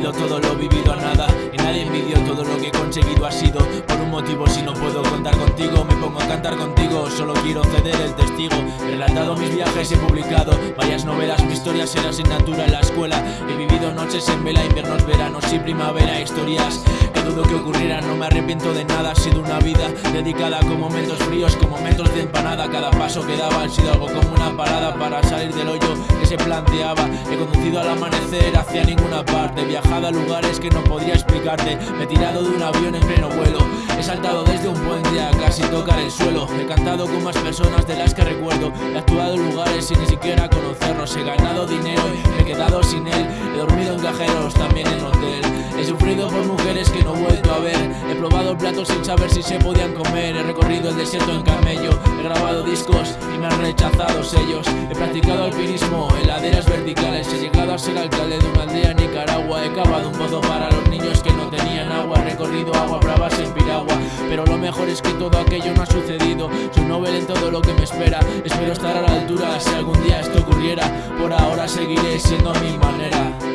sentido todo lo vivido a nada. Y nadie envidió todo lo que he conseguido. Ha sido Por un motivo si no puedo contar contigo Me pongo a cantar contigo, solo quiero ceder el testigo. He relatado mis viajes, he publicado varias novelas. Mi historia será asignatura en la escuela. He vivido noches en vela, inviernos, veranos y primavera. Historias que dudo que ocurrieran, no me arrepiento de nada. Ha sido una vida dedicada con momentos fríos, con momentos de empanada. Cada paso que daba ha sido algo como una parada para salir del hoyo se planteaba. He conducido al amanecer hacia ninguna parte. Viajado a lugares que no podría explicarte. Me he tirado de un avión en pleno vuelo. He saltado desde un puente a casi tocar el suelo. He cantado con más personas de las que recuerdo. He actuado en lugares sin ni siquiera conocerlos. He ganado dinero y me he quedado sin él. He dormido en cajeros, también en hotel. He sufrido por mujeres que no he vuelto He probado platos sin saber si se podían comer. He recorrido el desierto en camello. He grabado discos y me han rechazado sellos. He practicado alpinismo en laderas verticales. He llegado a ser alcalde de una aldea en Nicaragua. He cavado un pozo para los niños que no tenían agua. He recorrido agua bravas en piragua. Pero lo mejor es que todo aquello no ha sucedido. Soy novel en todo lo que me espera. Espero estar a la altura si algún día esto ocurriera. Por ahora seguiré siendo a mi manera